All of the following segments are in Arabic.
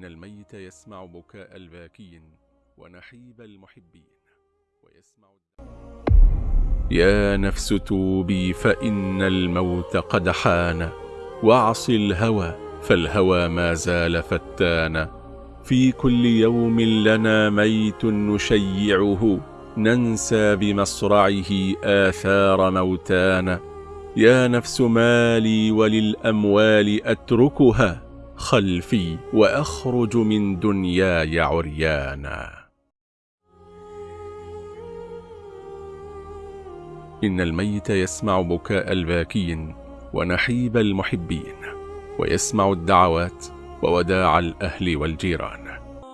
إن الميت يسمع بكاء الباكين ونحيب المحبين ويسمع يا نفس توبي فإن الموت قد حان واعص الهوى فالهوى ما زال فتانا في كل يوم لنا ميت نشيعه ننسى بمصرعه آثار موتانا. يا نفس مالي وللأموال أتركها خلفي وأخرج من دنياي عريانا. إن الميت يسمع بكاء الباكين ونحيب المحبين ويسمع الدعوات ووداع الأهل والجيران.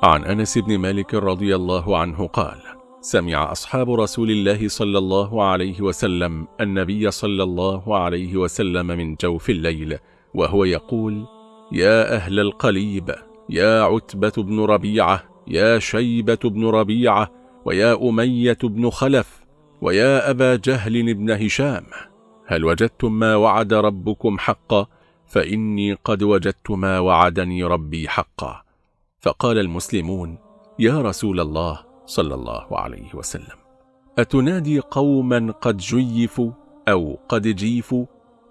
عن أنس بن مالك رضي الله عنه قال سمع أصحاب رسول الله صلى الله عليه وسلم النبي صلى الله عليه وسلم من جوف الليل وهو يقول يا أهل القليب يا عتبة بن ربيعة يا شيبة بن ربيعة ويا أمية بن خلف ويا أبا جهل بن هشام. هل وجدتم ما وعد ربكم حقا؟ فإني قد وجدت ما وعدني ربي حقا. فقال المسلمون يا رسول الله صلى الله عليه وسلم أتنادي قوما قد جيفوا أو قد جيفوا؟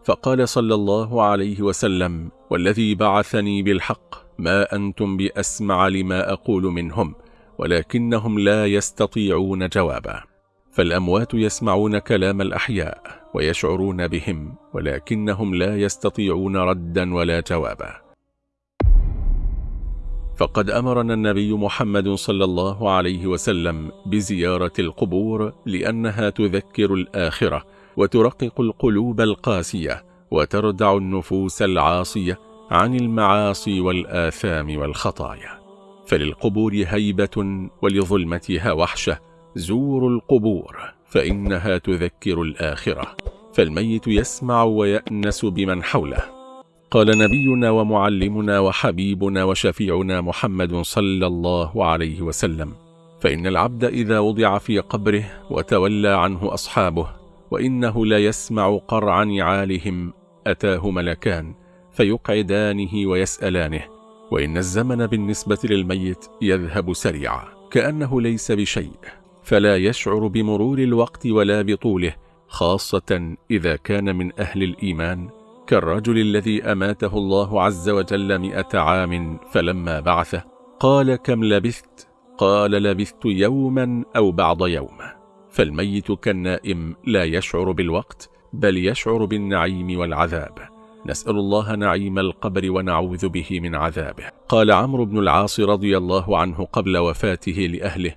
فقال صلى الله عليه وسلم والذي بعثني بالحق ما أنتم بأسمع لما أقول منهم ولكنهم لا يستطيعون جوابا. فالأموات يسمعون كلام الأحياء ويشعرون بهم ولكنهم لا يستطيعون ردا ولا جوابا. فقد أمرنا النبي محمد صلى الله عليه وسلم بزيارة القبور لأنها تذكر الآخرة وترقق القلوب القاسية وتردع النفوس العاصية عن المعاصي والآثام والخطايا. فللقبور هيبة ولظلمتها وحشة زوروا القبور فإنها تذكر الآخرة. فالميت يسمع ويأنس بمن حوله. قال نبينا ومعلمنا وحبيبنا وشفيعنا محمد صلى الله عليه وسلم فإن العبد إذا وضع في قبره وتولى عنه أصحابه وإنه لا يسمع قرع نعالهم أتاه ملكان فيقعدانه ويسألانه وإن الزمن بالنسبة للميت يذهب سريعا كأنه ليس بشيء فلا يشعر بمرور الوقت ولا بطوله خاصة إذا كان من أهل الإيمان كالرجل الذي أماته الله عز وجل مئة عام فلما بعثه قال كم لبثت؟ قال لبثت يوما أو بعض يوم. فالميت كالنائم لا يشعر بالوقت بل يشعر بالنعيم والعذاب. نسأل الله نعيم القبر ونعوذ به من عذابه. قال عمرو بن العاص رضي الله عنه قبل وفاته لأهله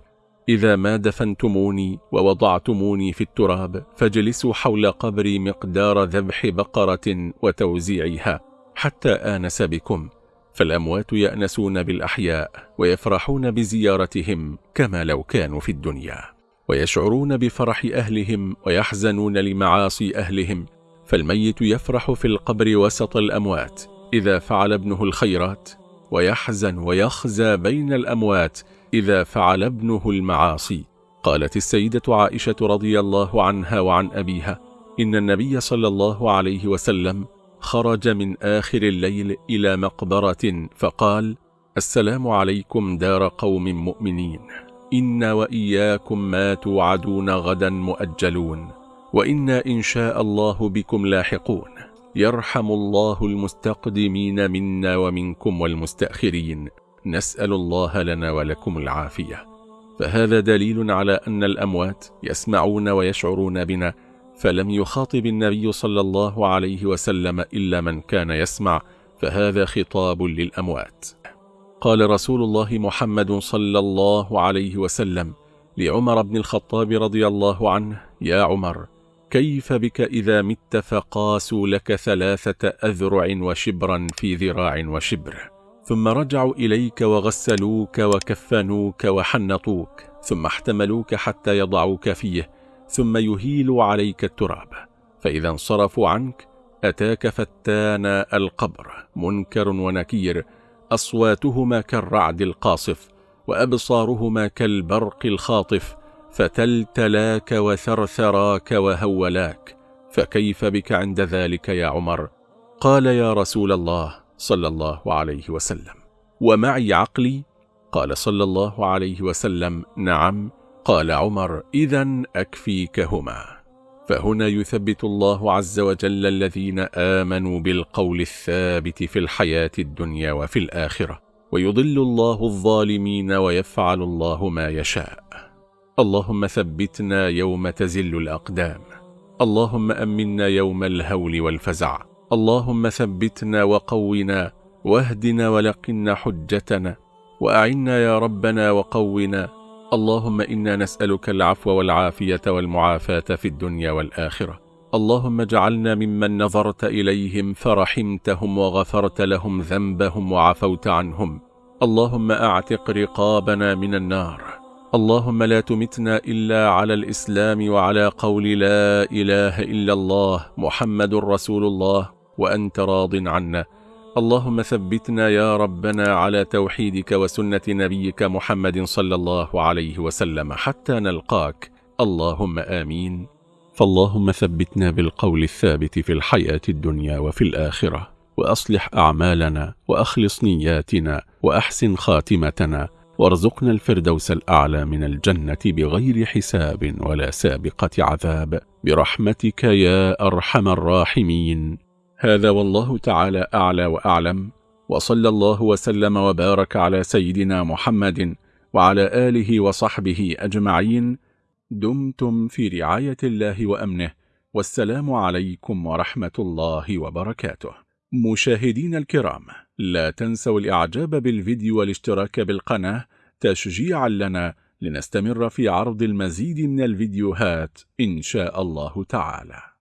إذا ما دفنتموني ووضعتموني في التراب فاجلسوا حول قبري مقدار ذبح بقرة وتوزيعها حتى آنس بكم. فالأموات يأنسون بالأحياء ويفرحون بزيارتهم كما لو كانوا في الدنيا. ويشعرون بفرح أهلهم ويحزنون لمعاصي أهلهم فالميت يفرح في القبر وسط الأموات إذا فعل ابنه الخيرات ويحزن ويخزى بين الأموات إذا فعل ابنه المعاصي. قالت السيدة عائشة رضي الله عنها وعن أبيها إن النبي صلى الله عليه وسلم خرج من آخر الليل إلى مقبرة فقال السلام عليكم دار قوم مؤمنين. إن وإياكم ما توعدون غدا مؤجلون وإنا إن شاء الله بكم لاحقون يرحم الله المستقدمين منا ومنكم والمستأخرين نسأل الله لنا ولكم العافية فهذا دليل على أن الأموات يسمعون ويشعرون بنا فلم يخاطب النبي صلى الله عليه وسلم إلا من كان يسمع فهذا خطاب للأموات قال رسول الله محمد صلى الله عليه وسلم لعمر بن الخطاب رضي الله عنه يا عمر كيف بك إذا مت فقاسوا لك ثلاثة أذرع وشبرا في ذراع وشبر ثم رجعوا إليك وغسلوك وكفنوك وحنطوك ثم احتملوك حتى يضعوك فيه ثم يهيلوا عليك التراب فإذا انصرفوا عنك أتاك فتان القبر منكر ونكير أصواتهما كالرعد القاصف وأبصارهما كالبرق الخاطف فتلتلاك وثرثراك وهولاك فكيف بك عند ذلك يا عمر؟ قال يا رسول الله صلى الله عليه وسلم. ومعي عقلي؟ قال صلى الله عليه وسلم. نعم. قال عمر إذا أكفيكهما. فهنا يثبت الله عز وجل الذين آمنوا بالقول الثابت في الحياة الدنيا وفي الآخرة. ويضل الله الظالمين ويفعل الله ما يشاء. اللهم ثبتنا يوم تزل الأقدام. اللهم أمنا يوم الهول والفزع. اللهم ثبتنا وقونا واهدنا ولقنا حجتنا. وأعنا يا ربنا وقونا اللهم إنا نسألك العفو والعافية والمعافاة في الدنيا والآخرة. اللهم اجعلنا ممن نظرت إليهم فرحمتهم وغفرت لهم ذنبهم وعفوت عنهم. اللهم أعتق رقابنا من النار. اللهم لا تمتنا إلا على الإسلام وعلى قول لا إله إلا الله محمد رسول الله وأنت راض عنا. اللهم ثبتنا يا ربنا على توحيدك وسنة نبيك محمد صلى الله عليه وسلم حتى نلقاك. اللهم آمين. فاللهم ثبتنا بالقول الثابت في الحياة الدنيا وفي الآخرة وأصلح أعمالنا وأخلص نياتنا وأحسن خاتمتنا وارزقنا الفردوس الأعلى من الجنة بغير حساب ولا سابقة عذاب. برحمتك يا أرحم الراحمين. هذا والله تعالى أعلى وأعلم وصلى الله وسلم وبارك على سيدنا محمد وعلى آله وصحبه أجمعين. دمتم في رعاية الله وأمنه والسلام عليكم ورحمة الله وبركاته. مشاهدين الكرام لا تنسوا الإعجاب بالفيديو والاشتراك بالقناة تشجيعا لنا لنستمر في عرض المزيد من الفيديوهات إن شاء الله تعالى.